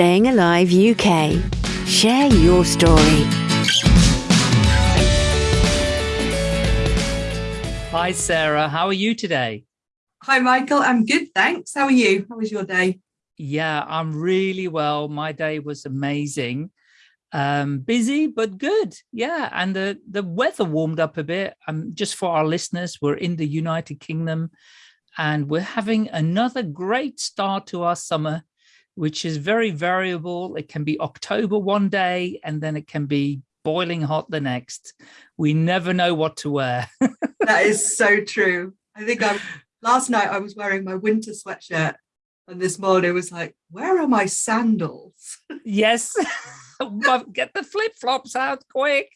Staying Alive UK. Share your story. Hi, Sarah. How are you today? Hi, Michael. I'm good, thanks. How are you? How was your day? Yeah, I'm really well. My day was amazing. Um, busy, but good. Yeah, and the, the weather warmed up a bit. Um, just for our listeners, we're in the United Kingdom and we're having another great start to our summer, which is very variable. It can be October one day and then it can be boiling hot the next. We never know what to wear. that is so true. I think I'm, last night I was wearing my winter sweatshirt and this morning was like, where are my sandals? Yes. Get the flip-flops out quick.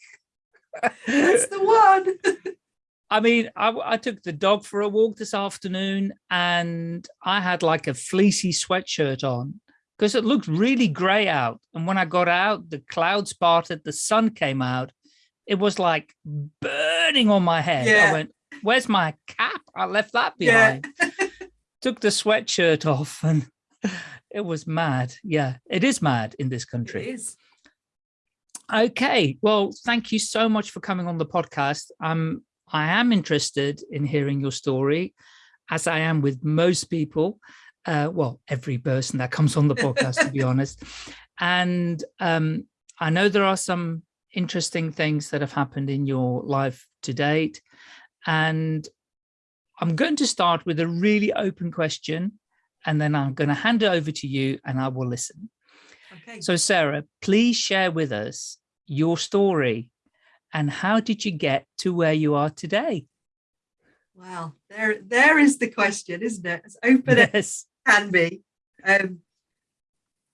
That's the one. I mean, I, I, took the dog for a walk this afternoon and I had like a fleecy sweatshirt on because it looked really gray out. And when I got out, the clouds parted, the sun came out. It was like burning on my head. Yeah. I went, where's my cap? I left that behind. Yeah. Took the sweatshirt off and it was mad. Yeah, it is mad in this country. It is. Okay, well, thank you so much for coming on the podcast. Um, I am interested in hearing your story, as I am with most people. Uh, well, every person that comes on the podcast, to be honest. And um, I know there are some interesting things that have happened in your life to date. And I'm going to start with a really open question, and then I'm going to hand it over to you and I will listen. Okay. So Sarah, please share with us your story and how did you get to where you are today? Well, there, there is the question, isn't it? It's open yes. Can be. Um,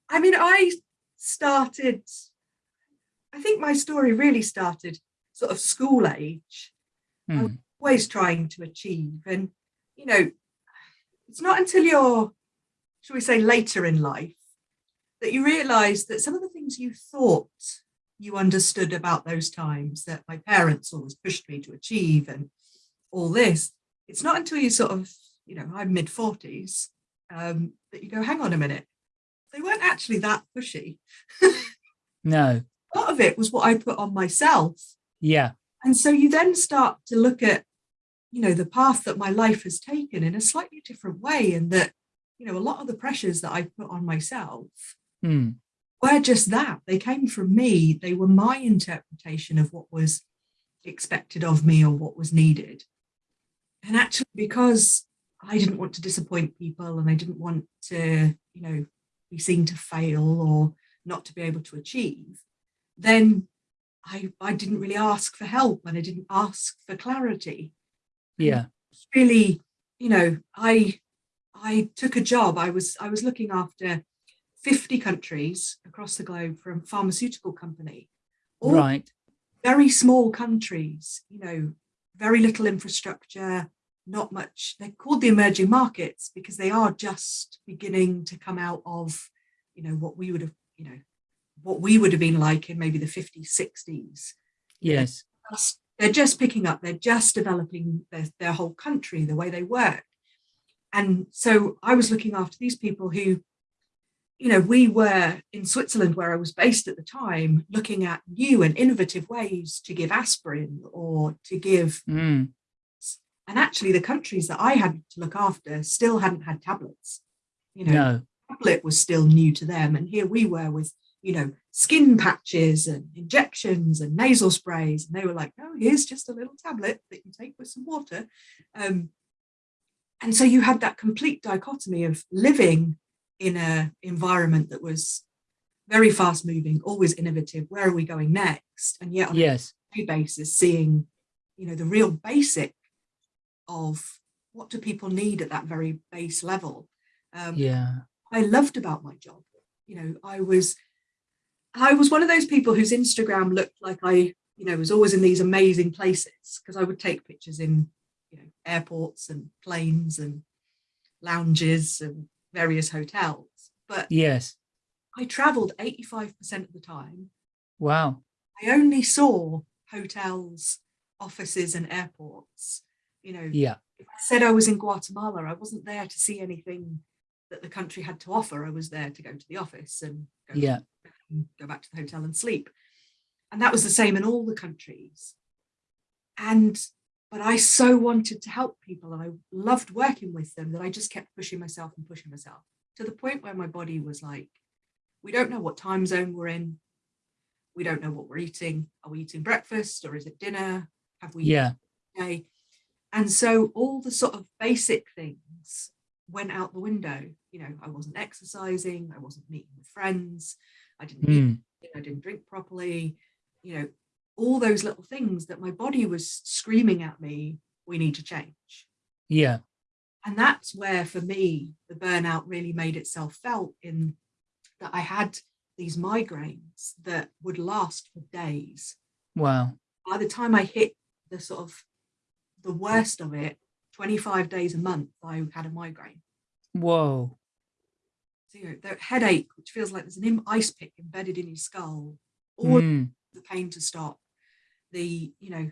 I mean, I started, I think my story really started sort of school age. Hmm always trying to achieve. And, you know, it's not until you're, shall we say, later in life that you realize that some of the things you thought you understood about those times that my parents always pushed me to achieve and all this, it's not until you sort of, you know, I'm mid 40s, um, that you go, hang on a minute, they weren't actually that pushy. no. Part of it was what I put on myself. Yeah. And so you then start to look at you know, the path that my life has taken in a slightly different way and that, you know, a lot of the pressures that I put on myself mm. were just that. They came from me. They were my interpretation of what was expected of me or what was needed. And actually, because I didn't want to disappoint people and I didn't want to, you know, be seen to fail or not to be able to achieve, then I, I didn't really ask for help and I didn't ask for clarity. Yeah. really you know i i took a job. I was i was looking after 50 countries across the globe from pharmaceutical company. Right. very small countries you know very little infrastructure not much they're called the emerging markets because they are just beginning to come out of you know what we would have you know what we would have been like in maybe the 50s 60s yes just they're just picking up, they're just developing their, their whole country, the way they work. And so I was looking after these people who, you know, we were in Switzerland where I was based at the time, looking at new and innovative ways to give aspirin or to give. Mm. And actually the countries that I had to look after still hadn't had tablets. You know, no. tablet was still new to them. And here we were with you know, skin patches and injections and nasal sprays. And they were like, oh, here's just a little tablet that you take with some water. Um, and so you had that complete dichotomy of living in an environment that was very fast moving, always innovative. Where are we going next? And yet on yes. a basis, seeing, you know, the real basic of what do people need at that very base level. Um, yeah. I loved about my job. You know, I was I was one of those people whose Instagram looked like I, you know, was always in these amazing places because I would take pictures in, you know, airports and planes and lounges and various hotels. But yes, I traveled 85% of the time. Wow. I only saw hotels, offices and airports. You know, yeah. If I said I was in Guatemala, I wasn't there to see anything that the country had to offer. I was there to go to the office and go, yeah. go back to the hotel and sleep. And that was the same in all the countries. And but I so wanted to help people and I loved working with them that I just kept pushing myself and pushing myself to the point where my body was like, we don't know what time zone we're in. We don't know what we're eating. Are we eating breakfast or is it dinner? Have we yeah. day? And so all the sort of basic things went out the window. You know, I wasn't exercising, I wasn't meeting with friends, I didn't mm. eat, I didn't drink properly, you know, all those little things that my body was screaming at me, we need to change. Yeah. And that's where, for me, the burnout really made itself felt in that I had these migraines that would last for days. Wow. By the time I hit the sort of the worst of it, 25 days a month, I had a migraine. Whoa. So, you know, the headache, which feels like there's an ice pick embedded in your skull, all mm. the pain to stop. The, you know,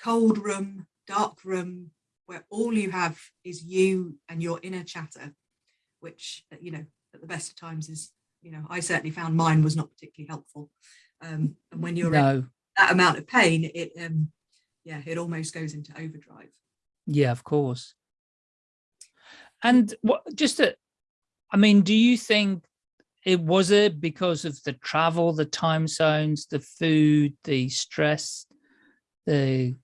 cold room, dark room, where all you have is you and your inner chatter, which, you know, at the best of times is, you know, I certainly found mine was not particularly helpful. Um, and when you're no. in that amount of pain, it, um, yeah, it almost goes into overdrive. Yeah, of course. And what just a, I mean, do you think it was it because of the travel, the time zones, the food, the stress, the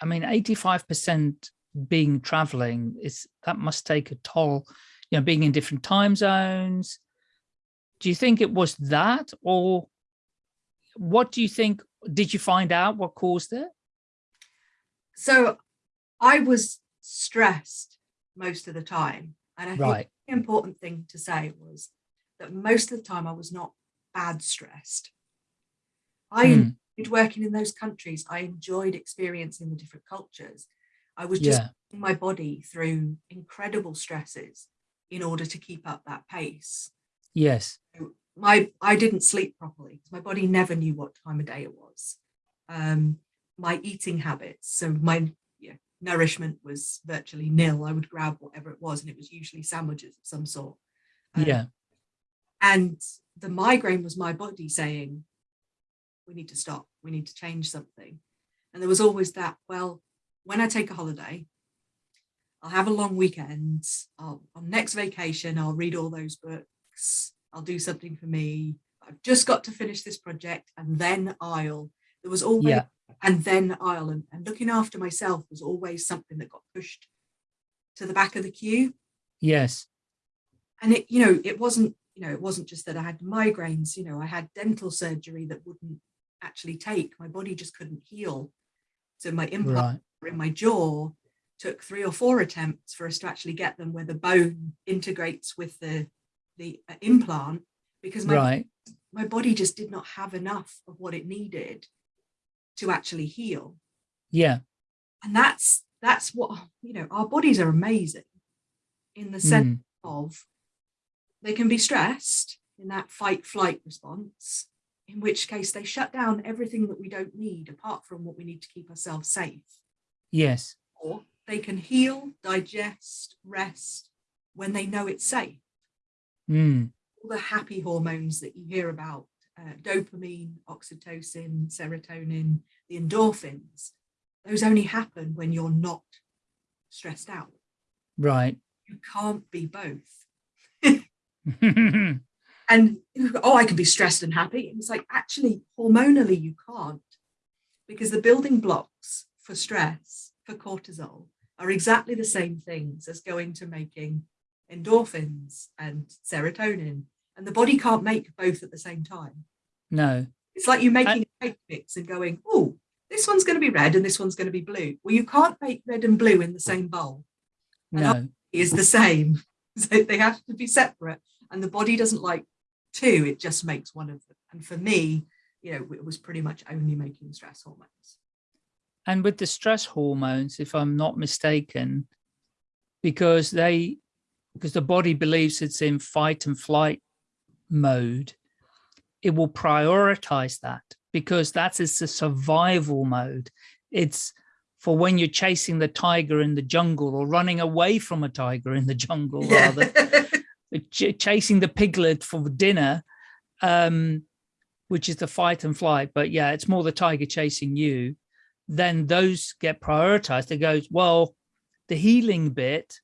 I mean, 85% being traveling is that must take a toll, you know, being in different time zones. Do you think it was that or what do you think? Did you find out what caused it? So I was stressed most of the time. And I right. think the important thing to say was that most of the time I was not bad stressed. I mm. enjoyed working in those countries. I enjoyed experiencing the different cultures. I was just yeah. my body through incredible stresses in order to keep up that pace. Yes. My I didn't sleep properly because my body never knew what time of day it was. Um, my eating habits. So my yeah, nourishment was virtually nil. I would grab whatever it was, and it was usually sandwiches of some sort. Um, yeah. And the migraine was my body saying, we need to stop, we need to change something. And there was always that, well, when I take a holiday, I'll have a long weekend. I'll, on next vacation, I'll read all those books. I'll do something for me. I've just got to finish this project and then I'll. There was always yeah and then Ireland. And looking after myself was always something that got pushed to the back of the queue. Yes. And it, you know, it wasn't, you know, it wasn't just that I had migraines, you know, I had dental surgery that wouldn't actually take. My body just couldn't heal. So my implant right. in my jaw took three or four attempts for us to actually get them where the bone integrates with the the uh, implant because my right. my body just did not have enough of what it needed to actually heal. Yeah. And that's that's what you know, our bodies are amazing in the sense mm. of they can be stressed in that fight flight response, in which case they shut down everything that we don't need apart from what we need to keep ourselves safe. Yes. Or they can heal, digest, rest when they know it's safe. Mm. All the happy hormones that you hear about uh, dopamine, oxytocin, serotonin, the endorphins, those only happen when you're not stressed out. Right. You can't be both. and oh, I can be stressed and happy. It's like actually hormonally you can't because the building blocks for stress, for cortisol, are exactly the same things as going to making endorphins and serotonin and the body can't make both at the same time. No. It's like you making cake mix and going, oh, this one's going to be red and this one's going to be blue. Well, you can't make red and blue in the same bowl. No. is the same. So they have to be separate. And the body doesn't like two, it just makes one of them. And for me, you know, it was pretty much only making stress hormones. And with the stress hormones, if I'm not mistaken, because they because the body believes it's in fight and flight mode, it will prioritize that because that is the survival mode. It's for when you're chasing the tiger in the jungle or running away from a tiger in the jungle yeah. rather. ch chasing the piglet for dinner, um, which is the fight and flight. But yeah, it's more the tiger chasing you. Then those get prioritized. It goes, well, the healing bit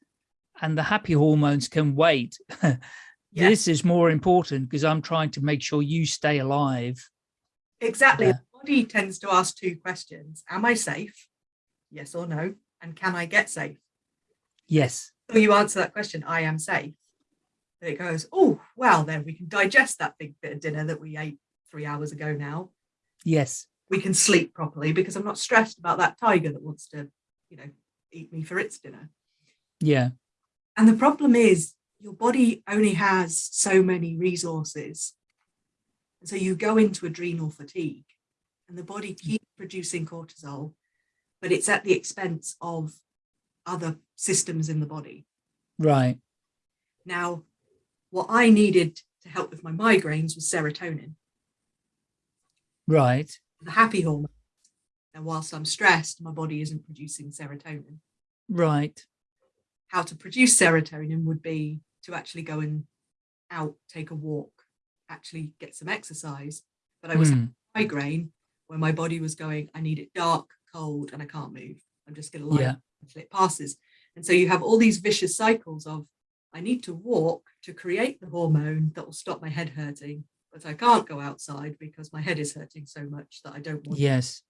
and the happy hormones can wait. yes. This is more important because I'm trying to make sure you stay alive. Exactly. Yeah. The body tends to ask two questions. Am I safe? Yes or no? And can I get safe? Yes. So you answer that question, I am safe. And it goes, oh, well, then we can digest that big bit of dinner that we ate three hours ago now. Yes. We can sleep properly because I'm not stressed about that tiger that wants to, you know, eat me for its dinner. Yeah. And the problem is your body only has so many resources. And so you go into adrenal fatigue and the body mm. keeps producing cortisol, but it's at the expense of other systems in the body. Right. Now, what I needed to help with my migraines was serotonin. Right. The happy hormone. And whilst I'm stressed, my body isn't producing serotonin. Right. How to produce serotonin would be to actually go and out, take a walk, actually get some exercise. But I was mm. migraine where my body was going, I need it dark, cold, and I can't move. I'm just going to lie yeah. until it passes. And so you have all these vicious cycles of I need to walk to create the hormone that will stop my head hurting, but I can't go outside because my head is hurting so much that I don't want yes.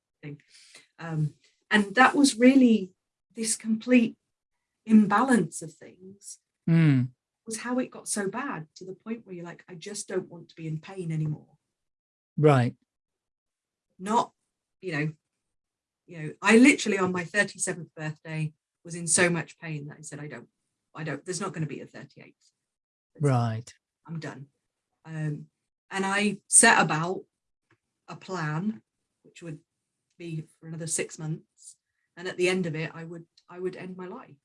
Um, and that was really this complete imbalance of things mm. Was how it got so bad to the point where you're like, I just don't want to be in pain anymore. Right. Not, you know, you know, I literally on my 37th birthday was in so much pain that I said, I don't, I don't, there's not going to be a 38th. Right. I'm done. Um, and I set about a plan, which would be for another six months. And at the end of it, I would, I would end my life.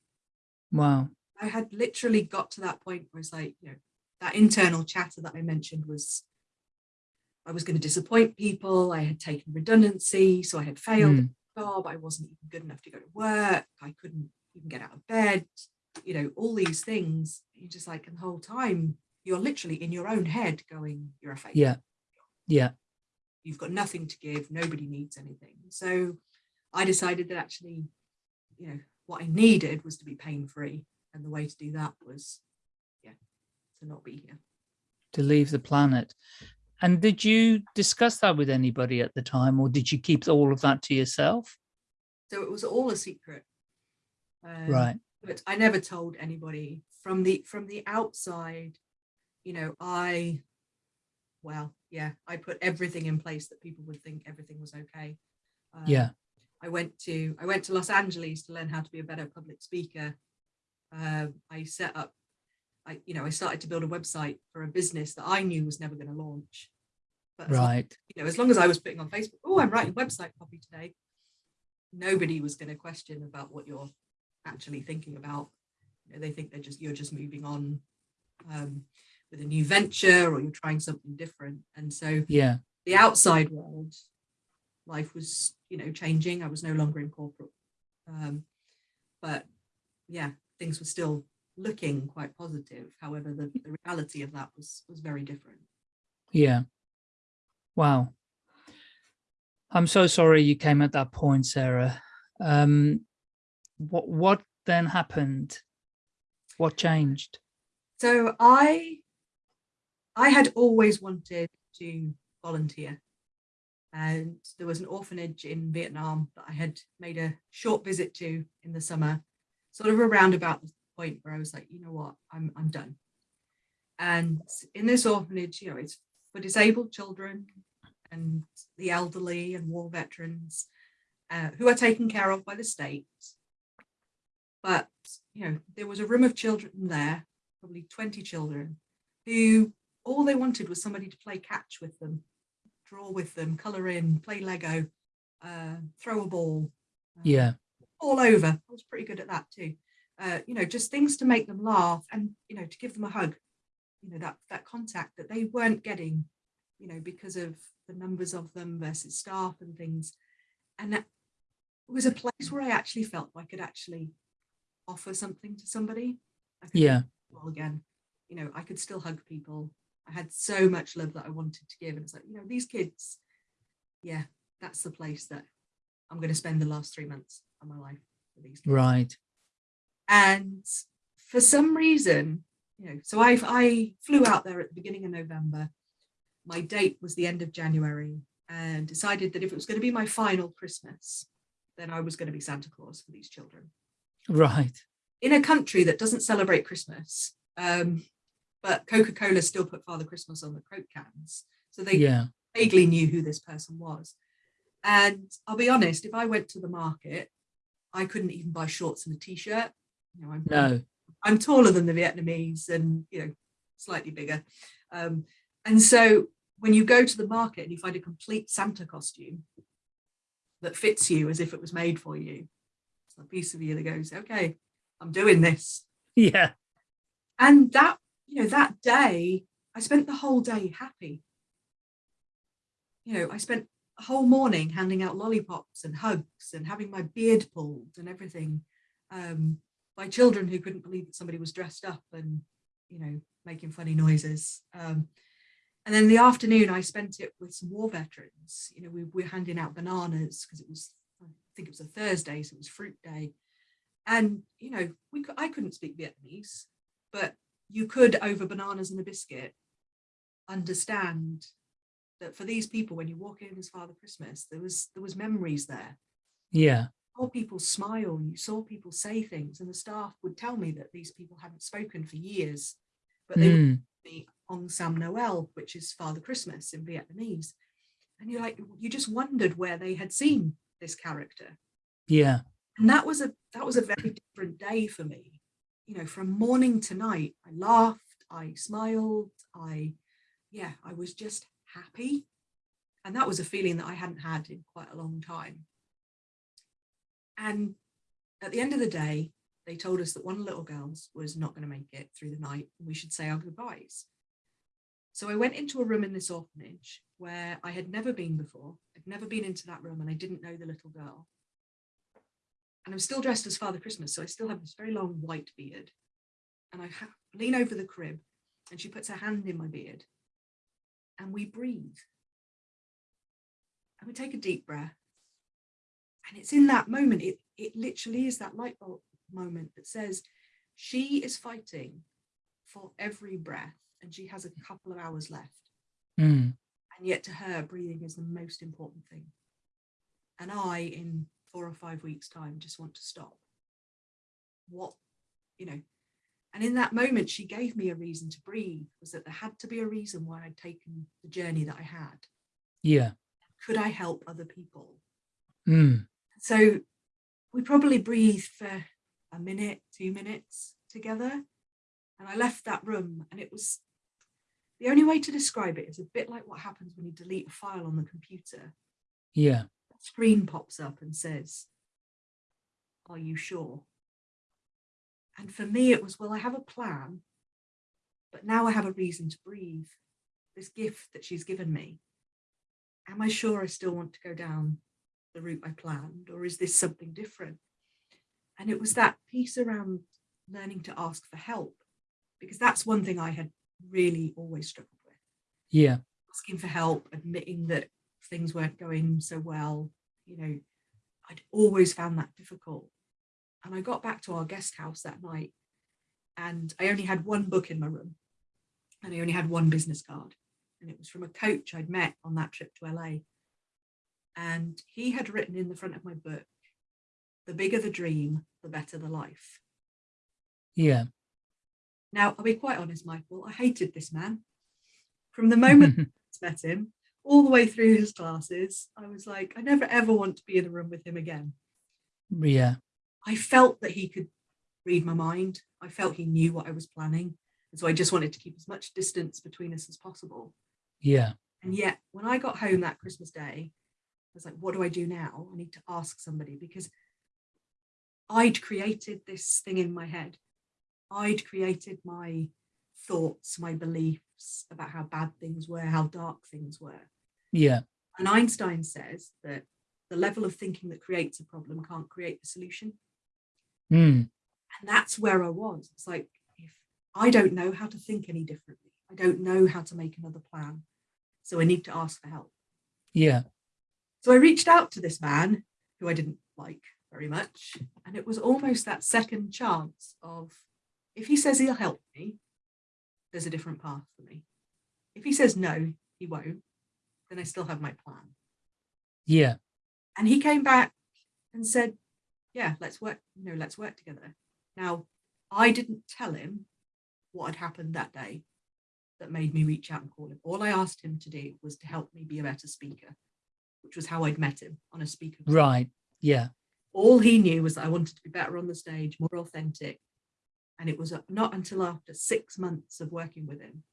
Wow. I had literally got to that point where it's like, you know, that internal chatter that I mentioned was I was going to disappoint people. I had taken redundancy, so I had failed mm job, I wasn't even good enough to go to work, I couldn't even get out of bed, you know, all these things. You're just like, and the whole time you're literally in your own head going, you're a failure. Yeah. Yeah. You've got nothing to give, nobody needs anything. So I decided that actually, you know, what I needed was to be pain free. And the way to do that was, yeah, to not be here. To leave the planet. And did you discuss that with anybody at the time or did you keep all of that to yourself? So it was all a secret. Um, right. But I never told anybody from the from the outside, you know, I, well, yeah, I put everything in place that people would think everything was okay. Um, yeah. I went to I went to Los Angeles to learn how to be a better public speaker. Uh, I set up I, you know, I started to build a website for a business that I knew was never going to launch. But right. You know, as long as I was putting on Facebook, oh, I'm writing website copy today, nobody was going to question about what you're actually thinking about. You know, they think they're just you're just moving on um, with a new venture or you're trying something different. And so yeah, the outside world, life was, you know, changing. I was no longer in corporate. Um, but yeah, things were still looking quite positive. However, the, the reality of that was was very different. Yeah. Wow. I'm so sorry you came at that point, Sarah. Um, what what then happened? What changed? So I I had always wanted to volunteer. And there was an orphanage in Vietnam that I had made a short visit to in the summer, sort of around about the point where I was like, you know what, I'm, I'm done. And in this orphanage, you know, it's for disabled children and the elderly and war veterans uh, who are taken care of by the state. But, you know, there was a room of children there, probably 20 children, who all they wanted was somebody to play catch with them, draw with them, colour in, play Lego, uh, throw a ball. Uh, yeah. All over. I was pretty good at that too uh, you know, just things to make them laugh and, you know, to give them a hug, you know, that, that contact that they weren't getting, you know, because of the numbers of them versus staff and things. And that was a place where I actually felt I could actually offer something to somebody. yeah. Well, again, you know, I could still hug people. I had so much love that I wanted to give. And it's like, you know, these kids, yeah, that's the place that I'm going to spend the last three months of my life with these kids. Right. And for some reason, you know, so I, I flew out there at the beginning of November. My date was the end of January and decided that if it was going to be my final Christmas, then I was going to be Santa Claus for these children. Right. In a country that doesn't celebrate Christmas, um, but Coca-Cola still put Father Christmas on the Coke cans. So they yeah. vaguely knew who this person was. And I'll be honest, if I went to the market, I couldn't even buy shorts and a t-shirt. You know, I'm, no. I'm taller than the Vietnamese and, you know, slightly bigger. Um, and so when you go to the market and you find a complete Santa costume that fits you as if it was made for you, it's a piece of you that goes, okay, I'm doing this. Yeah. And that, you know, that day, I spent the whole day happy. You know, I spent whole morning handing out lollipops and hugs and having my beard pulled and everything um, by children who couldn't believe that somebody was dressed up and, you know, making funny noises. Um, and then the afternoon, I spent it with some war veterans. You know, we were handing out bananas because it was, I think it was a Thursday, so it was fruit day. And, you know, we I couldn't speak Vietnamese, but you could, over bananas and a biscuit, understand that for these people, when you walk in as Father Christmas, there was there was memories there. Yeah. You saw people smile, you saw people say things, and the staff would tell me that these people hadn't spoken for years, but they mm. would be Ong Sam Noel, which is Father Christmas in Vietnamese. And you're like, you just wondered where they had seen this character. Yeah. And that was a that was a very different day for me. You know, from morning to night, I laughed, I smiled, I, yeah, I was just happy. And that was a feeling that I hadn't had in quite a long time. And at the end of the day, they told us that one little girls was not going to make it through the night and we should say our goodbyes. So I went into a room in this orphanage where I had never been before. I'd never been into that room and I didn't know the little girl. And I'm still dressed as Father Christmas, so I still have this very long white beard. And I lean over the crib and she puts her hand in my beard and we breathe. And we take a deep breath. And it's in that moment, it, it literally is that light bulb moment that says she is fighting for every breath and she has a couple of hours left. Mm. And yet to her, breathing is the most important thing. And I, in four or five weeks time, just want to stop. What, you know, and in that moment, she gave me a reason to breathe, was that there had to be a reason why I'd taken the journey that I had. Yeah. Could I help other people? Mm. So we probably breathed for a minute, two minutes together. And I left that room and it was, the only way to describe it is a bit like what happens when you delete a file on the computer. Yeah. The screen pops up and says, are you sure? And for me, it was, well, I have a plan, but now I have a reason to breathe. This gift that she's given me. Am I sure I still want to go down the route I planned, or is this something different? And it was that piece around learning to ask for help, because that's one thing I had really always struggled with. Yeah. Asking for help, admitting that things weren't going so well, you know, I'd always found that difficult. And I got back to our guest house that night and I only had one book in my room and I only had one business card. And it was from a coach I'd met on that trip to LA. And he had written in the front of my book, the bigger the dream, the better the life. Yeah. Now, I'll be quite honest, Michael, I hated this man. From the moment I met him, all the way through his classes, I was like, I never ever want to be in a room with him again. Yeah. I felt that he could read my mind. I felt he knew what I was planning. And so I just wanted to keep as much distance between us as possible. Yeah. And yet when I got home that Christmas day, I was like, what do I do now? I need to ask somebody because I'd created this thing in my head. I'd created my thoughts, my beliefs about how bad things were, how dark things were. Yeah. And Einstein says that the level of thinking that creates a problem can't create the solution. Mm. And that's where I was. It's like, if I don't know how to think any differently. I don't know how to make another plan. So I need to ask for help. Yeah. So I reached out to this man who I didn't like very much. And it was almost that second chance of if he says he'll help me, there's a different path for me. If he says no, he won't, then I still have my plan. Yeah. And he came back and said, yeah, let's work, you know, let's work together. Now, I didn't tell him what had happened that day that made me reach out and call him. All I asked him to do was to help me be a better speaker, which was how I'd met him on a speaker. Right. Yeah. All he knew was that I wanted to be better on the stage, more authentic. And it was not until after six months of working with him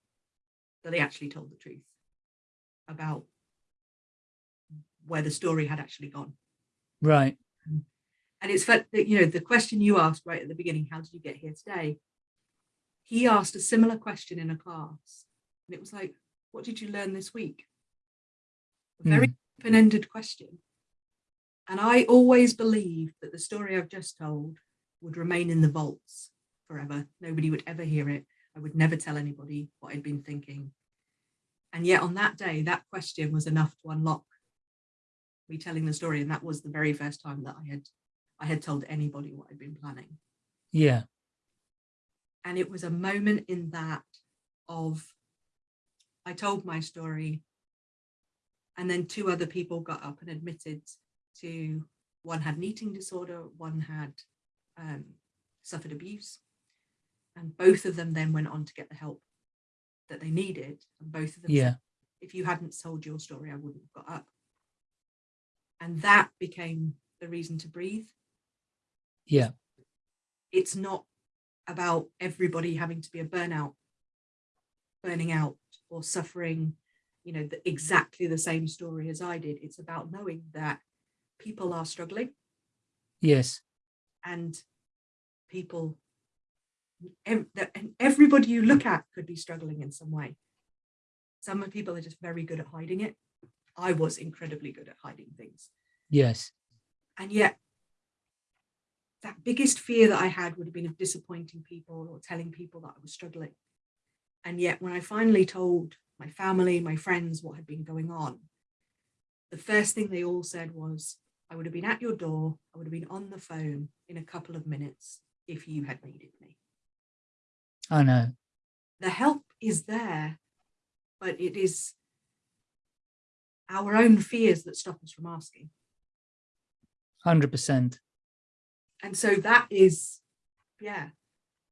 that he actually told the truth about where the story had actually gone. Right. Mm. And it's that, you know, the question you asked right at the beginning, how did you get here today? He asked a similar question in a class. And it was like, what did you learn this week? A very mm. open-ended question. And I always believed that the story I've just told would remain in the vaults forever. Nobody would ever hear it. I would never tell anybody what I'd been thinking. And yet on that day, that question was enough to unlock me telling the story. And that was the very first time that I had I had told anybody what I'd been planning. Yeah. And it was a moment in that of I told my story and then two other people got up and admitted to one had an eating disorder, one had um, suffered abuse. And both of them then went on to get the help that they needed. And both of them yeah. Said, if you hadn't told your story, I wouldn't have got up. And that became the reason to breathe. Yeah. It's not about everybody having to be a burnout, burning out or suffering, you know, the, exactly the same story as I did. It's about knowing that people are struggling. Yes. And people, and everybody you look at could be struggling in some way. Some people are just very good at hiding it. I was incredibly good at hiding things. Yes. And yet that biggest fear that I had would have been of disappointing people or telling people that I was struggling. And yet when I finally told my family, my friends what had been going on, the first thing they all said was, I would have been at your door, I would have been on the phone in a couple of minutes if you had needed me. I know. The help is there, but it is our own fears that stop us from asking. 100%. And so that is, yeah,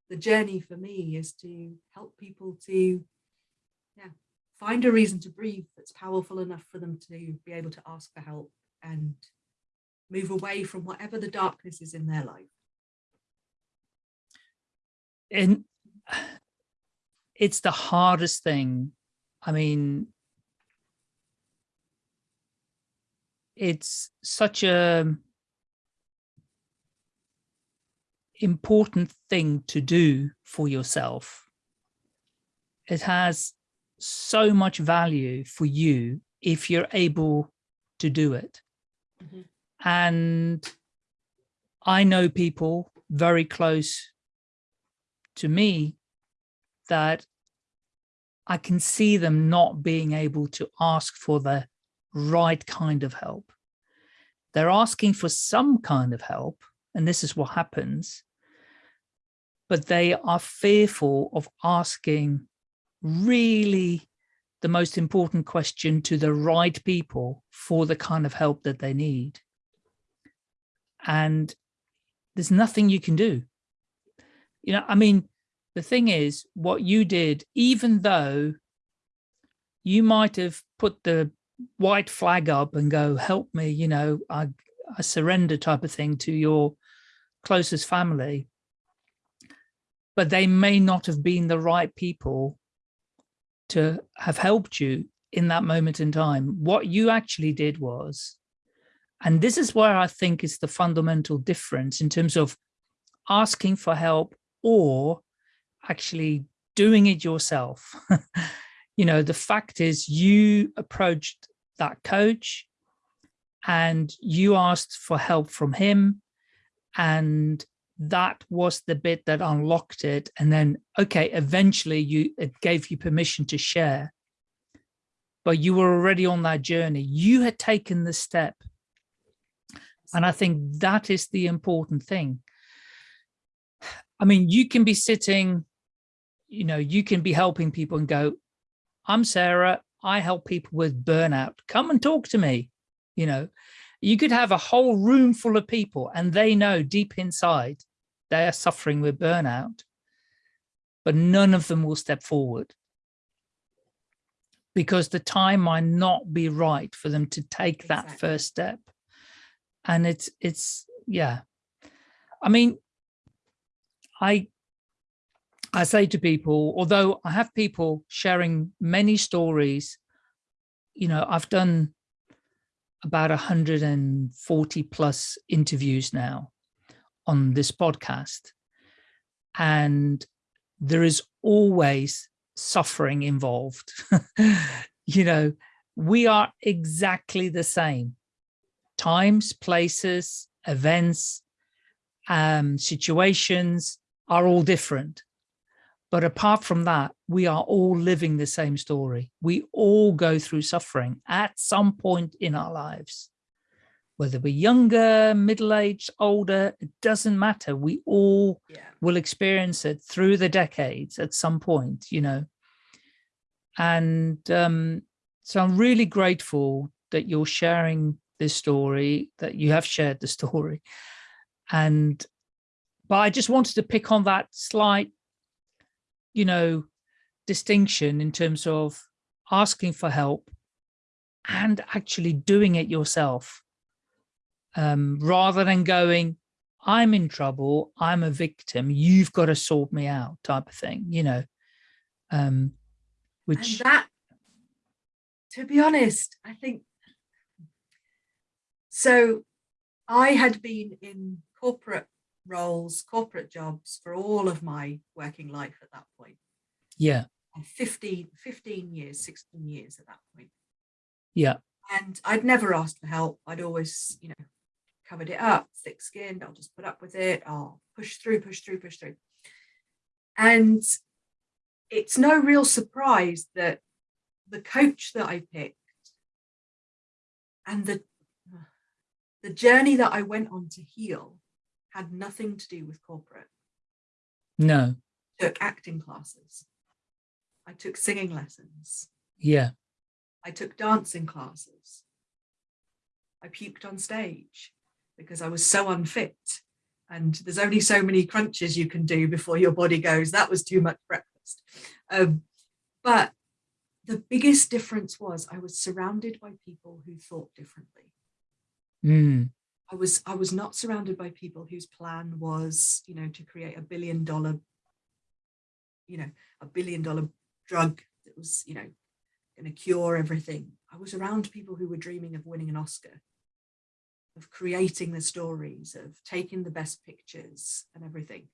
the journey for me is to help people to yeah, find a reason to breathe that's powerful enough for them to be able to ask for help and move away from whatever the darkness is in their life. And it's the hardest thing. I mean, it's such a important thing to do for yourself. It has so much value for you if you're able to do it. Mm -hmm. And I know people very close to me that I can see them not being able to ask for the right kind of help. They're asking for some kind of help, and this is what happens, but they are fearful of asking really the most important question to the right people for the kind of help that they need. And there's nothing you can do. You know, I mean, the thing is what you did, even though you might have put the white flag up and go, help me, you know, I, I surrender type of thing to your closest family, but they may not have been the right people to have helped you in that moment in time. What you actually did was, and this is where I think is the fundamental difference in terms of asking for help or actually doing it yourself. you know, the fact is you approached that coach and you asked for help from him and that was the bit that unlocked it and then okay eventually you it gave you permission to share. But you were already on that journey. You had taken the step. And i think that is the important thing. I mean you can be sitting you know you can be helping people and go i'm sarah. I help people with burnout. Come and talk to me you know you could have a whole room full of people and they know deep inside they are suffering with burnout, but none of them will step forward because the time might not be right for them to take exactly. that first step. And it's, it's, yeah. I mean, I, I say to people, although I have people sharing many stories, you know, I've done about 140 plus interviews now on this podcast. And there is always suffering involved. you know, we are exactly the same. Times, places, events, um, situations are all different. But apart from that, we are all living the same story. We all go through suffering at some point in our lives. Whether we're younger, middle-aged, older, it doesn't matter. We all yeah. will experience it through the decades at some point, you know. And um, so I'm really grateful that you're sharing this story, that you have shared the story. And, but I just wanted to pick on that slight you know, distinction in terms of asking for help and actually doing it yourself. Um, rather than going, I'm in trouble, I'm a victim, you've got to sort me out type of thing, you know, um, which and that, to be honest, I think, so I had been in corporate roles, corporate jobs for all of my working life at that point. Yeah. 15, 15 years, 16 years at that point. Yeah. And I'd never asked for help. I'd always, you know, covered it up, thick skinned, I'll just put up with it, I'll push through, push through, push through. And it's no real surprise that the coach that I picked and the the journey that I went on to heal had nothing to do with corporate. No. I took acting classes. I took singing lessons. Yeah. I took dancing classes. I puked on stage because I was so unfit. And there's only so many crunches you can do before your body goes, that was too much breakfast. Um, but the biggest difference was I was surrounded by people who thought differently. Mm. I was I was not surrounded by people whose plan was, you know, to create a billion dollar, you know, a billion dollar drug that was, you know, going to cure everything. I was around people who were dreaming of winning an Oscar, of creating the stories, of taking the best pictures and everything.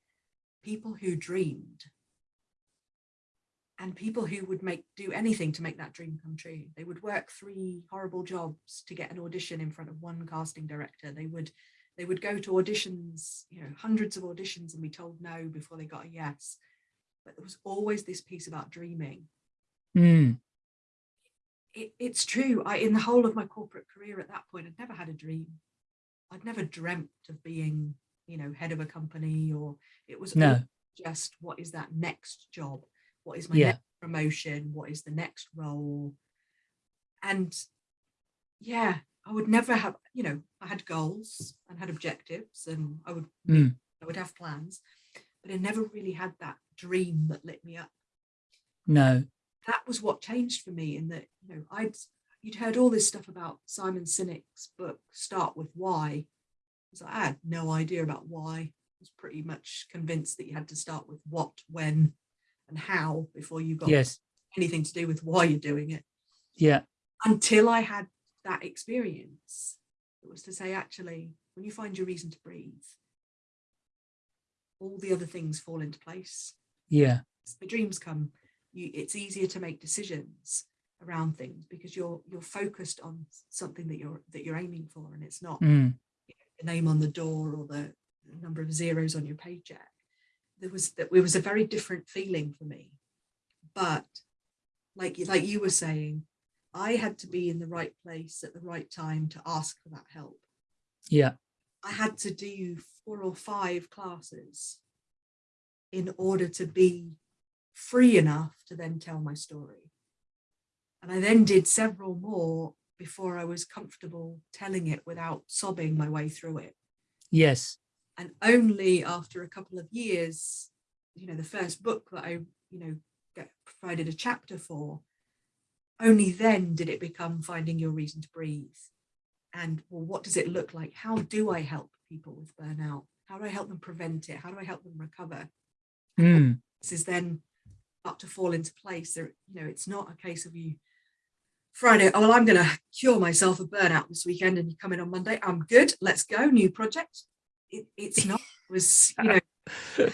People who dreamed and people who would make do anything to make that dream come true. They would work three horrible jobs to get an audition in front of one casting director. They would they would go to auditions, you know, hundreds of auditions and be told no before they got a yes. But there was always this piece about dreaming. Mm. It, it's true. I in the whole of my corporate career at that point, I'd never had a dream. I'd never dreamt of being, you know, head of a company or it was no. just what is that next job what is my yeah. next promotion? What is the next role? And yeah, I would never have, you know, I had goals and had objectives and I would, mm. I would have plans, but I never really had that dream that lit me up. No. That was what changed for me in that, you know, I'd, you'd heard all this stuff about Simon Sinek's book, Start With Why. So I had no idea about why. I was pretty much convinced that you had to start with what, when, and how before you got yes. anything to do with why you're doing it. Yeah. Until I had that experience, it was to say, actually, when you find your reason to breathe, all the other things fall into place. Yeah. The dreams come, you, it's easier to make decisions around things because you're you're focused on something that you're that you're aiming for and it's not mm. you know, the name on the door or the number of zeros on your paycheck. There was that it was a very different feeling for me. But like like you were saying, I had to be in the right place at the right time to ask for that help. Yeah. I had to do four or five classes in order to be free enough to then tell my story. And I then did several more before I was comfortable telling it without sobbing my way through it. Yes. And only after a couple of years, you know, the first book that I, you know, get provided a chapter for, only then did it become finding your reason to breathe. And well, what does it look like? How do I help people with burnout? How do I help them prevent it? How do I help them recover? Mm. This is then up to fall into place. There, you know, it's not a case of you Friday, oh, well, I'm going to cure myself of burnout this weekend and you come in on Monday. I'm good. Let's go. New project. It, it's not, it was, you know,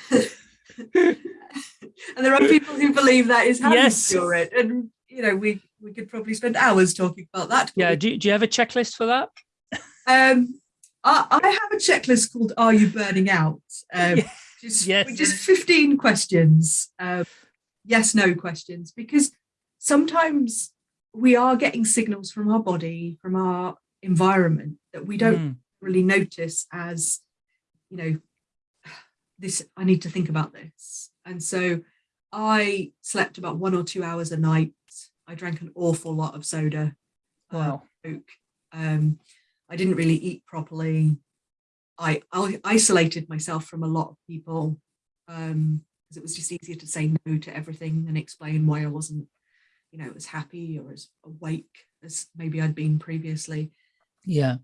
and there are people who believe that is how yes. you cure it. And, you know, we, we could probably spend hours talking about that. Yeah. Do, do you have a checklist for that? Um, I, I have a checklist called Are You Burning Out? Um, Yeah. just, Yes. just 15 questions, um, yes, no questions, because sometimes we are getting signals from our body, from our environment that we don't Mm. really notice as, you know, this, I need to think about this. And so I slept about one or two hours a night. I drank an awful lot of soda. uh, Wow. Coke. Um, I didn't really eat properly. I, I isolated myself from a lot of people um, because it was just easier to say no to everything and explain why I wasn't, you know, as happy or as awake as maybe I'd been previously. Yeah.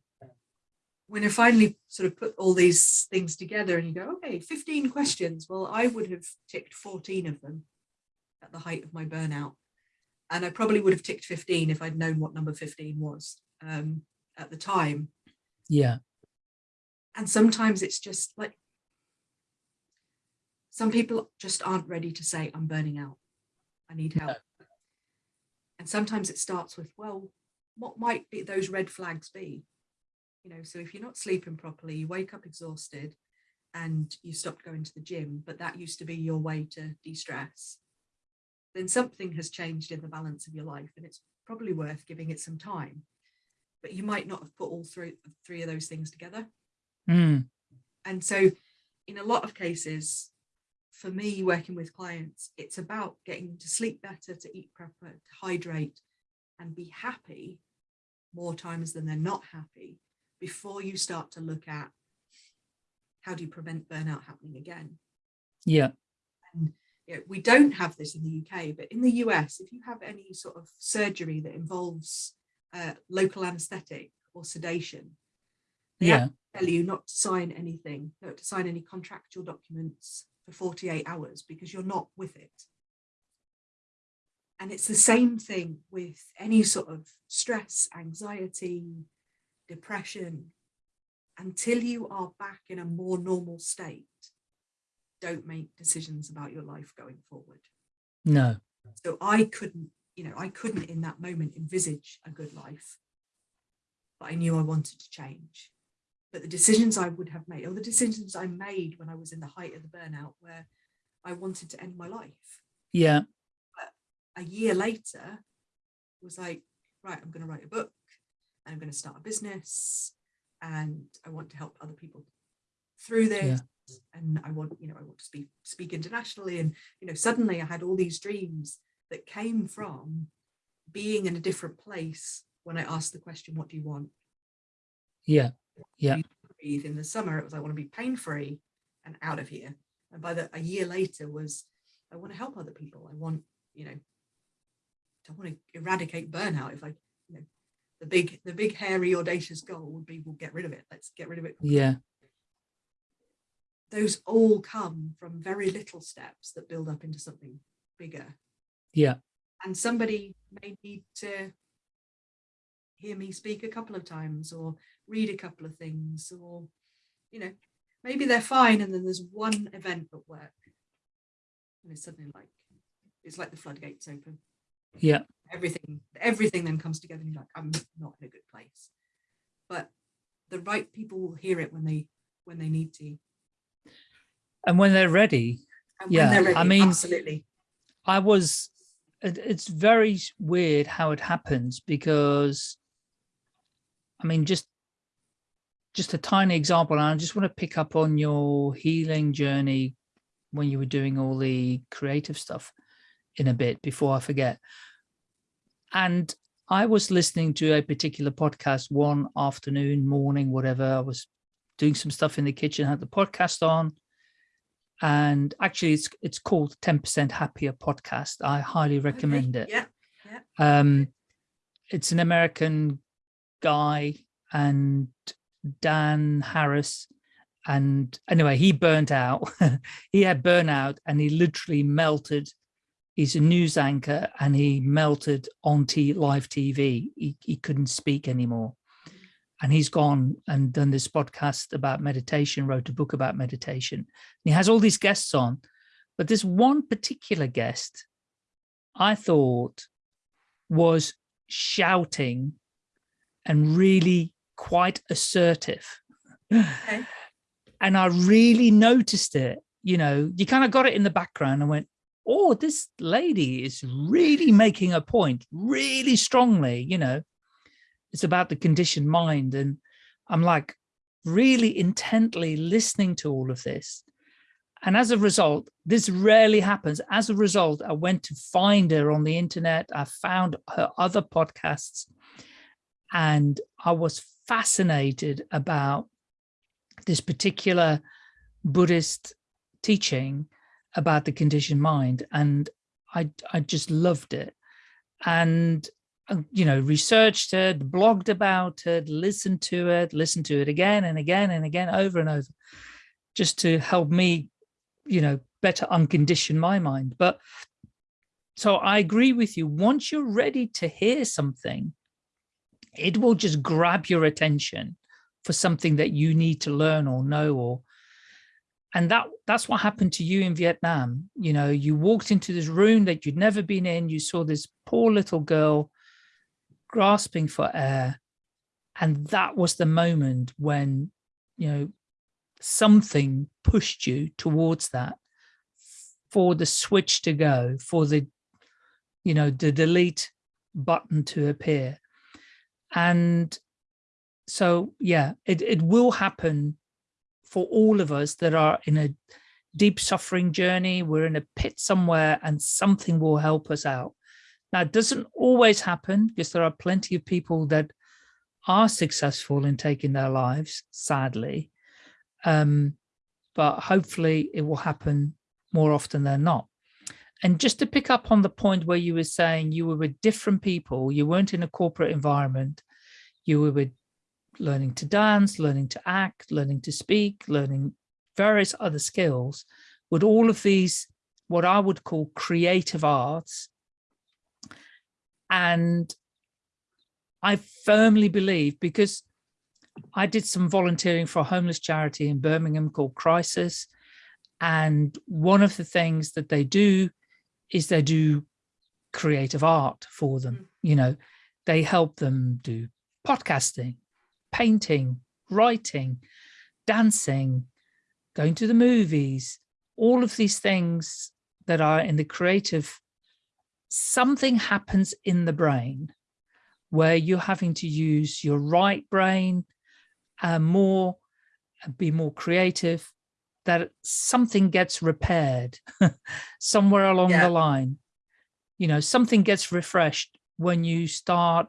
When I finally sort of put all these things together and you go, okay, 15 questions. Well, I would have ticked 14 of them at the height of my burnout. And I probably would have ticked 15 if I'd known what number 15 was um, at the time. Yeah. And sometimes it's just like, some people just aren't ready to say, I'm burning out. I need help. And sometimes it starts with, well, what might be those red flags be? You know, so if you're not sleeping properly, you wake up exhausted and you stopped going to the gym, but that used to be your way to de-stress, then something has changed in the balance of your life and it's probably worth giving it some time. But you might not have put all three, three of those things together. Mm. And so in a lot of cases, for me working with clients, it's about getting to sleep better, to eat proper, to hydrate and be happy more times than they're not happy before you start to look at how do you prevent burnout happening again. Yeah. And you know, we don't have this in the UK, but in the US, if you have any sort of surgery that involves uh, local anesthetic or sedation, they Yeah. tell you not to sign anything, not to sign any contractual documents for 48 hours because you're not with it. And it's the same thing with any sort of stress, anxiety, depression. Until you are back in a more normal state, don't make decisions about your life going forward. No. So I couldn't, you know, I couldn't in that moment envisage a good life, but I knew I wanted to change. But the decisions I would have made, or the decisions I made when I was in the height of the burnout, where I wanted to end my life. Yeah. A year later, was like, right, I'm going to write a book, I'm going to start a business, and I want to help other people through this. And I want, you know, I want to speak speak internationally. And, you know, suddenly I had all these dreams that came from being in a different place when I asked the question, what do you want? Yeah. Yeah. breathe in the summer it was I want to be pain free and out of here and by the a year later was I want to help other people I want you know I want to eradicate burnout if I the big the big hairy audacious goal would be we'll get rid of it let's get rid of it Yeah. those all come from very little steps that build up into something bigger Yeah. and somebody may need to hear me speak a couple of times or read a couple of things or you know maybe they're fine and then there's one event at work and it's suddenly like it's like the floodgates open Yeah. Everything everything then comes together and you're like i'm not in a good place but the right people will hear it when they when they need to and when they're ready And Yeah, they're ready, I mean- absolutely. I was, it's very weird how it happens because, I mean, just, just a tiny example, and I just want to pick up on your healing journey when you were doing all the creative stuff in a bit before I forget. And I was listening to a particular podcast one afternoon, morning, whatever. I was doing some stuff in the kitchen, had the podcast on, and actually it's it's called 10% happier podcast. I highly recommend Okay, it Yeah, um it's an american guy and dan harris. And anyway he burnt out. He had burnout and he literally melted he's a news anchor and he melted on t live tv he, he couldn't speak anymore. And he's gone and done this podcast about meditation wrote a book about meditation. And he has all these guests on. But this one particular guest i thought was shouting and really quite assertive. Okay. and i really noticed it. You know you kind of got it in the background and went oh this lady is really making a point really strongly you know it's about the conditioned mind. And i'm like really intently listening to all of this. And as a result this rarely happens. As a result i went to find her on the internet. I found her other podcasts. And i was fascinated about this particular buddhist teaching about the conditioned mind and i i just loved it and uh, you know, researched it, blogged about it, listened to it, listened to it again and again and again, over and over, just to help me, you know, better uncondition my mind. But so I agree with you. Once you're ready to hear something, it will just grab your attention for something that you need to learn or know or and that that's what happened to you in Vietnam. You know, you walked into this room that you'd never been in, you saw this poor little girl grasping for air. And that was the moment when, you know, something pushed you towards that for the switch to go, for the, you know, the delete button to appear. And so, yeah, it, it will happen for all of us that are in a deep suffering journey. We're in a pit somewhere and something will help us out. Now, it doesn't always happen because there are plenty of people that are successful in taking their lives, sadly. Um, but hopefully it will happen more often than not. And just to pick up on the point where you were saying you were with different people, you weren't in a corporate environment, you were with learning to dance, learning to act, learning to speak, learning various other skills, with all of these, what I would call creative arts, and I firmly believe because I did some volunteering for a homeless charity in Birmingham called Crisis. And one of the things that they do is they do creative art for them. Mm. You know, they help them do podcasting, painting, writing, dancing, going to the movies, all of these things that are in the creative something happens in the brain where you're having to use your right brain uh, more, uh, be more creative, that something gets repaired somewhere along yeah. the line. You know, something gets refreshed when you start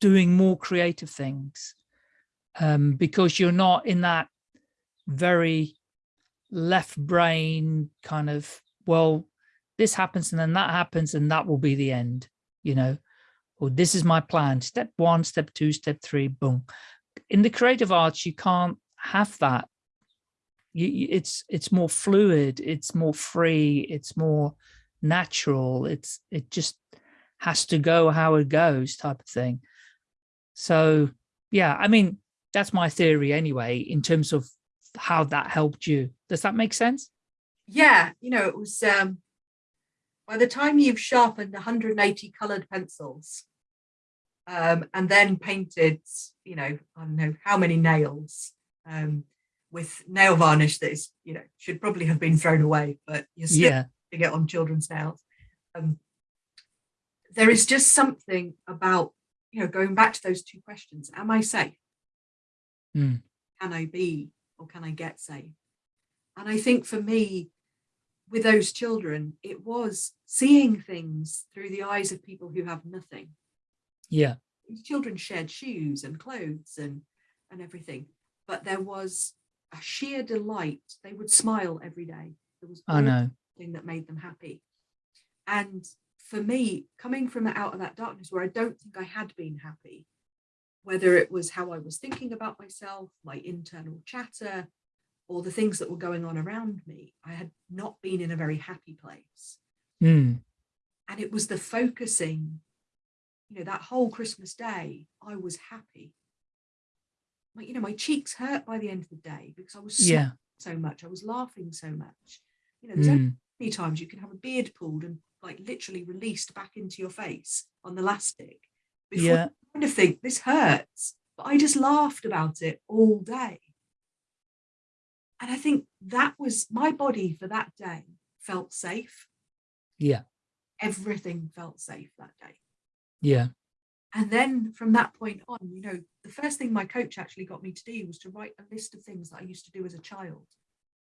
doing more creative things um, because you're not in that very left brain kind of, well, this happens and then that happens and that will be the end, you know, or this is my plan, step one, step two, step three, boom. In the creative arts, you can't have that. You, it's it's more fluid, it's more free, it's more natural. It's it just has to go how it goes type of thing. So yeah, I mean, that's my theory anyway, in terms of how that helped you. Does that make sense? Yeah, you know, it was um by the time you've sharpened 180 colored pencils um, and then painted, you know, I don't know how many nails, um, with nail varnish that is, you know, should probably have been thrown away, but you're still yeah. to get on children's nails. Um, there is just something about, you know, going back to those two questions. Am I safe? Mm. Can I be or can I get safe? And I think for me, with those children, it was seeing things through the eyes of people who have nothing. Yeah. These children shared shoes and clothes and, and everything, but there was a sheer delight. They would smile every day. There was I know thing that made them happy. And for me, coming from out of that darkness where I don't think I had been happy, whether it was how I was thinking about myself, my internal chatter, or the things that were going on around me, I had not been in a very happy place. Mm. And it was the focusing, you know, that whole Christmas day, I was happy. My, you know, my cheeks hurt by the end of the day because I was yeah. so much. I was laughing so much. You know, there's mm. only many times you can have a beard pulled and like literally released back into your face on the elastic before yeah. you kind of think this hurts. But I just laughed about it all day. And I think that was my body for that day felt safe. Yeah. Everything felt safe that day. Yeah. And then from that point on, you know, the first thing my coach actually got me to do was to write a list of things that I used to do as a child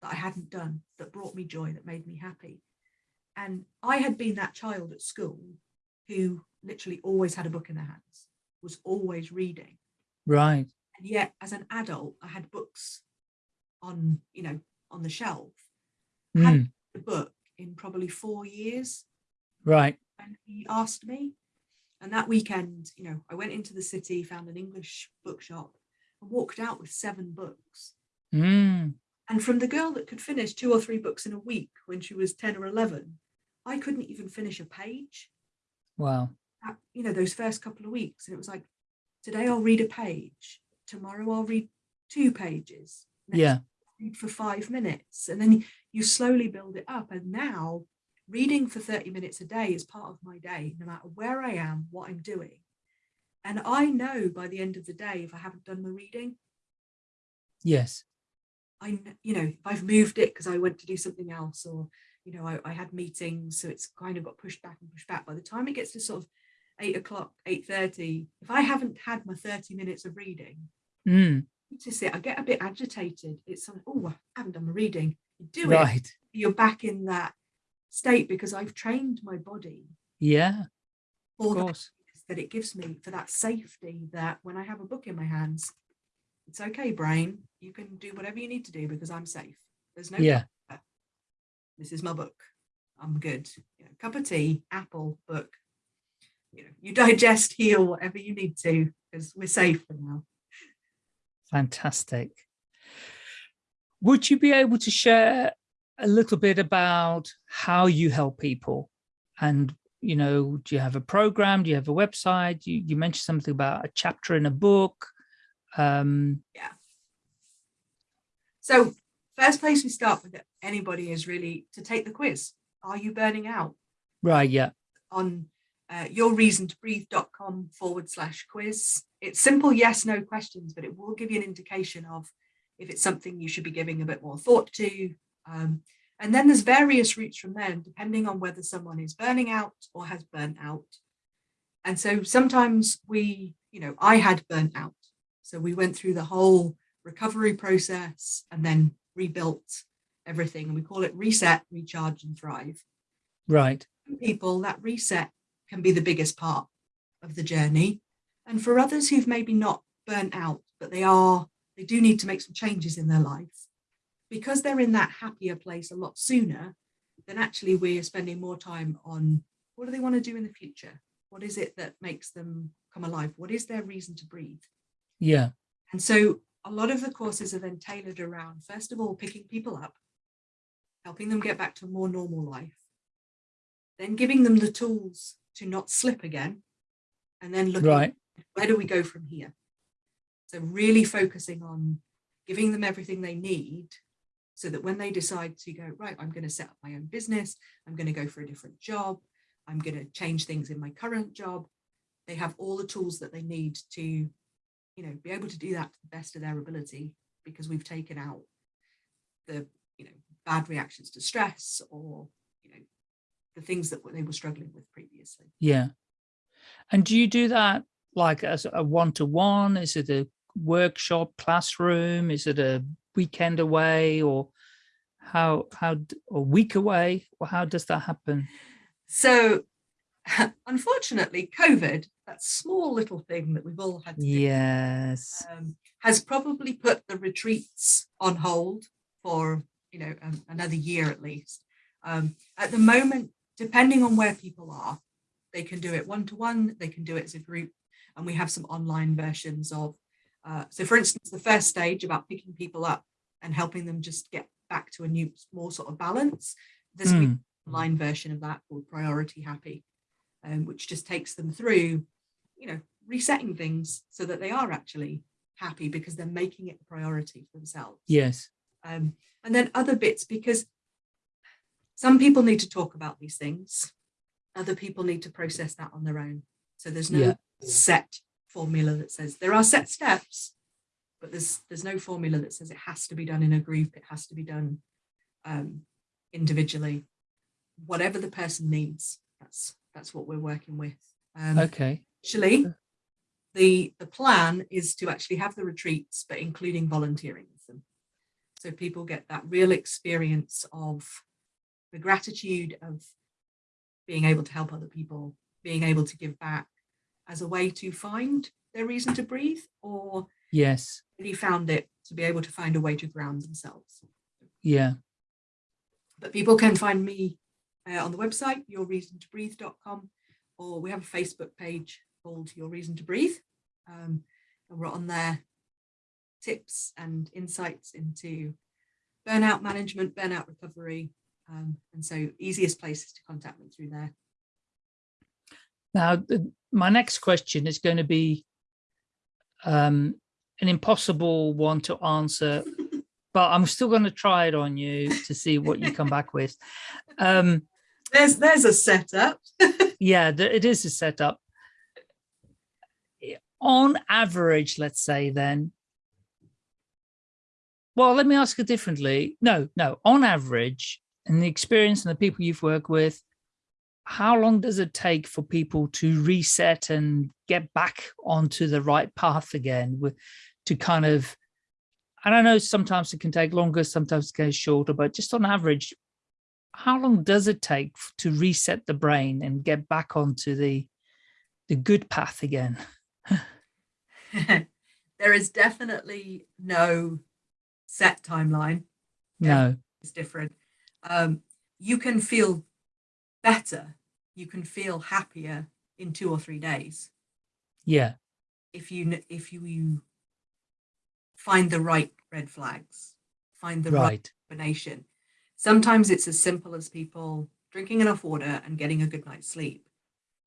that I hadn't done, that brought me joy, that made me happy. And I had been that child at school who literally always had a book in their hands, was always reading. Right. And yet as an adult, I had books on, you know, on the shelf. Mm. Had the book in probably four years. Right. And he asked me. And that weekend, you know, I went into the city, found an English bookshop and walked out with seven books. Mm. And from the girl that could finish two or three books in a week when she was 10 or 11, I couldn't even finish a page. Wow. At, you know, those first couple of weeks. And it was like, today I'll read a page. Tomorrow I'll read two pages. Yeah. Read for five minutes. And then you slowly build it up. And now reading for 30 minutes a day is part of my day, no matter where I am, what I'm doing. And I know by the end of the day if I haven't done the reading. Yes. I, you know, if I've moved it because I went to do something else or, you know, I, I, had meetings, so it's kind of got pushed back and pushed back. By the time it gets to sort of eight o'clock, 8.30, if I haven't had my 30 minutes of reading, mm. to sit, I get a bit agitated. It's like, oh, I haven't done my reading. You do right. it, you're back in that state because I've trained my body. Yeah. For that, that it gives me for that safety that when I have a book in my hands, it's okay, brain. You can do whatever you need to do because I'm safe. There's no yeah. This is my book. I'm good. You know, cup of tea, apple, book. You know, you digest, heal, whatever you need to, because we're safe for now. Fantastic. Would you be able to share a little bit about how you help people? And you know do you have a program? Do you have a website? You, you mentioned something about a chapter in a book. Um yeah. So first place we start with anybody is really to take the quiz. Are you burning out? Right yeah. On uh, yourreasontobreathe.com forward slash quiz it's simple yes no questions but it will give you an indication of if it's something you should be giving a bit more thought to um, and then there's various routes from there, depending on whether someone is burning out or has burnt out. And so sometimes we, you know, I had burnt out. So we went through the whole recovery process and then rebuilt everything. And we call it reset, recharge and thrive. Right. For people, that reset can be the biggest part of the journey. And for others who've maybe not burnt out, but they are, they do need to make some changes in their life because they're in that happier place a lot sooner, then actually we're spending more time on what do they want to do in the future? What is it that makes them come alive? What is their reason to breathe? Yeah. And so a lot of the courses are then tailored around, first of all, picking people up, helping them get back to a more normal life, then giving them the tools to not slip again, and then looking right. where do we go from here? So really focusing on giving them everything they need so that when they decide to go, right, I'm going to set up my own business, I'm going to go for a different job, I'm going to change things in my current job, they have all the tools that they need to, you know, be able to do that to the best of their ability because we've taken out the you know bad reactions to stress or the things that they were struggling with previously. Yeah. And do you do that like as a one-to-one? -one? Is it a workshop classroom? Is it a weekend away or how, how, a week away? Or how does that happen? So unfortunately, COVID, that small little thing that we've all had to yes. do, um, has probably put the retreats on hold for, you know, um, another year at least. Um, at the moment, depending on where people are, they can do it one-to-one, -one, they can do it as a group, and we have some online versions of, uh, so for instance, the first stage about picking people up and helping them just get back to a new, more sort of balance, there's mm. an online version of that called Priority Happy, um, which just takes them through, you know, resetting things so that they are actually happy because they're making it a priority for themselves. Yes. Um, and then other bits because some people need to talk about these things. Other people need to process that on their own. So there's no yeah. set formula that says there are set steps, but there's there's no formula that says it has to be done in a group. It has to be done um, individually. Whatever the person needs, that's that's what we're working with. Um, okay. Actually, the the plan is to actually have the retreats, but including volunteering with them. So people get that real experience of the gratitude of being able to help other people, being able to give back as a way to find their reason to breathe or yes, really found it to be able to find a way to ground themselves. Yeah. But people can find me uh, on the website, yourreasontobreathe.com, or we have a Facebook page called Your Reason to Breathe. Um, and we're on there tips and insights into burnout management, burnout recovery. Um, and so easiest places to contact me through there. Now, my next question is going to be um, an impossible one to answer, but I'm still going to try it on you to see what you come back with. Um, there's there's a setup. yeah, it is a setup. On average, let's say then, well, let me ask it differently. No, no, on average, in the experience and the people you've worked with, how long does it take for people to reset and get back onto the right path again to kind of, I don't know, sometimes it can take longer, sometimes it goes shorter, but just on average, how long does it take to reset the brain and get back onto the the good path again? there is definitely no set timeline. No. It's different. Um, you can feel better, you can feel happier in two or three days. Yeah. If you if you, you find the right red flags, find the right, right combination. Sometimes it's as simple as people drinking enough water and getting a good night's sleep.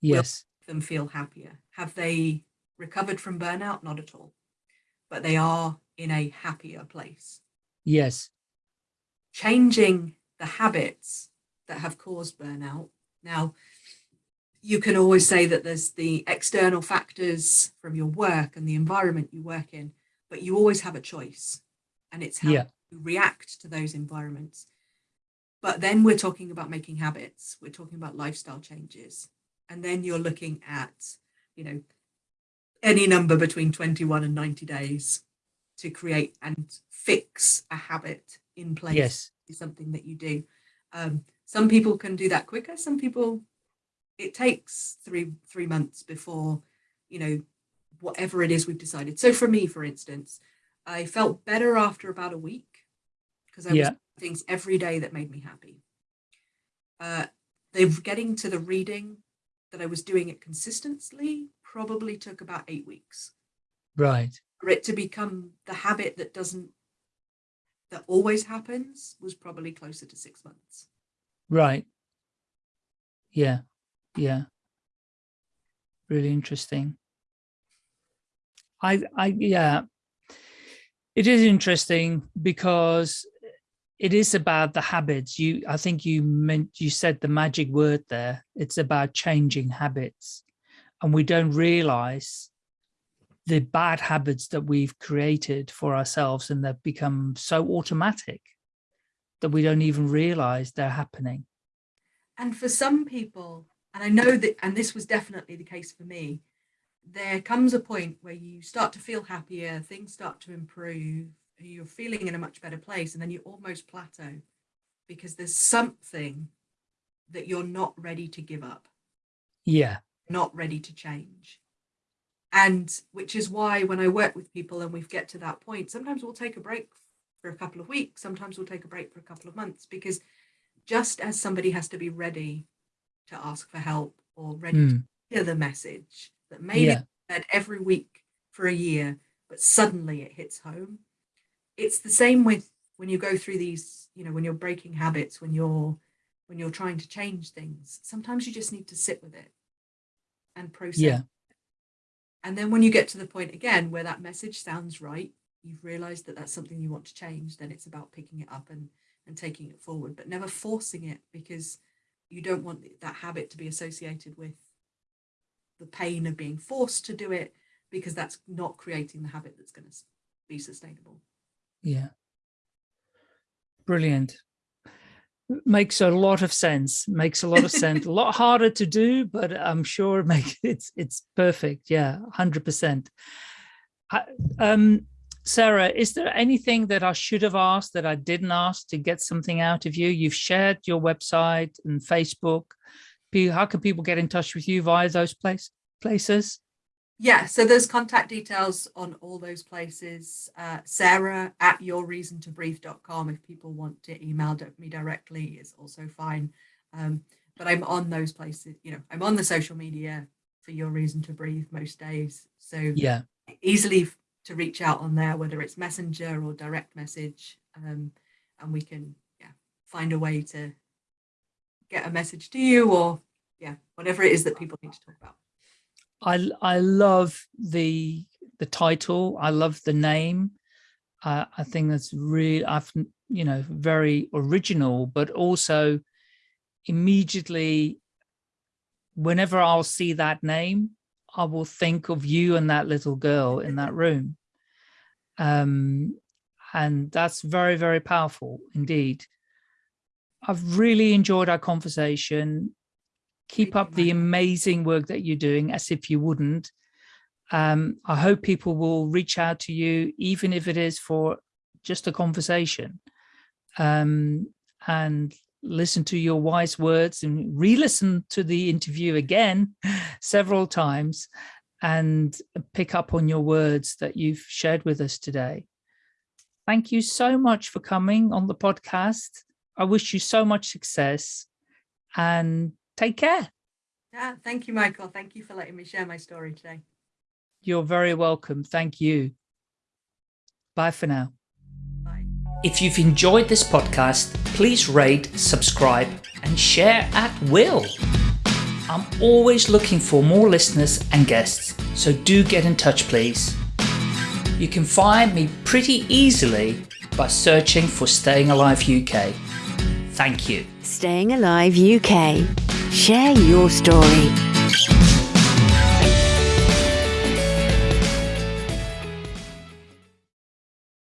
Yes. them feel happier. Have they recovered from burnout? Not at all. But they are in a happier place. Yes. Changing the habits that have caused burnout. Now, you can always say that there's the external factors from your work and the environment you work in, but you always have a choice. And it's how yeah. you react to those environments. But then we're talking about making habits. We're talking about lifestyle changes. And then you're looking at, you know, any number between 21 and 90 days to create and fix a habit in place yes. Is something that you do. Um, some people can do that quicker. Some people, it takes three, three months before, you know, whatever it is we've decided. So for me, for instance, I felt better after about a week because I yeah. was things every day that made me happy. Uh, they getting to the reading that I was doing it consistently probably took about eight weeks. Right. For it to become the habit that doesn't, that always happens was probably closer to six months. Right. Yeah. Yeah. Really interesting. I, I, yeah, it is interesting because it is about the habits. You, I think you meant, you said the magic word there. It's about changing habits and we don't realize the bad habits that we've created for ourselves and they've become so automatic that we don't even realize they're happening. And for some people, and I know that, and this was definitely the case for me, there comes a point where you start to feel happier, things start to improve, you're feeling in a much better place, and then you almost plateau because there's something that you're not ready to give up. Yeah. Not ready to change. And which is why when I work with people and we get to that point, sometimes we'll take a break for a couple of weeks, sometimes we'll take a break for a couple of months, because just as somebody has to be ready to ask for help or ready mm. to hmm. hear the message that maybe yeah. said every week for a year, but suddenly it hits home. It's the same with when you go through these, you know, when you're breaking habits, when you're when you're trying to change things, sometimes you just need to sit with it and process. Yeah. And then when you get to the point again where that message sounds right, you've realized that that's something you want to change, then it's about picking it up and and taking it forward, but never forcing it because you don't want that habit to be associated with the pain of being forced to do it because that's not creating the habit that's going to be sustainable. Yeah. Brilliant. Makes a lot of sense. Makes a lot of sense. a lot harder to do, but I'm sure it makes it's it's perfect. Yeah, hundred percent. Um, Sarah, is there anything that I should have asked that I didn't ask to get something out of you? You've shared your website and Facebook. How can people get in touch with you via those place, places? Yeah, so there's contact details on all those places. Uh, Sarah at yourreasontobreathe.com if people want to email me directly is also fine. Um, but I'm on those places, you know, I'm on the social media for Your Reason to Breathe most days. So yeah, easily to reach out on there, whether it's messenger or direct message, um, and we can yeah find a way to get a message to you or yeah whatever it is that people need to talk about. I I love the the title. I love the name. Uh, I think that's really I've you know very original, but also immediately whenever I'll see that name, I will think of you and that little girl in that room. Um, and that's very, very powerful indeed. I've really enjoyed our conversation. Keep up the amazing work that you're doing as if you wouldn't. Um, I hope people will reach out to you, even if it is for just a conversation um, and listen to your wise words and re-listen to the interview again several times and pick up on your words that you've shared with us today. Thank you so much for coming on the podcast. I wish you so much success and take care. Yeah, thank you, Michael. Thank you for letting me share my story today. You're very welcome. Thank you. Bye for now. If you've enjoyed this podcast, please rate, subscribe, and share at will. I'm always looking for more listeners and guests, so do get in touch, please. You can find me pretty easily by searching for Staying Alive UK. Thank you. Staying Alive UK. Share your story.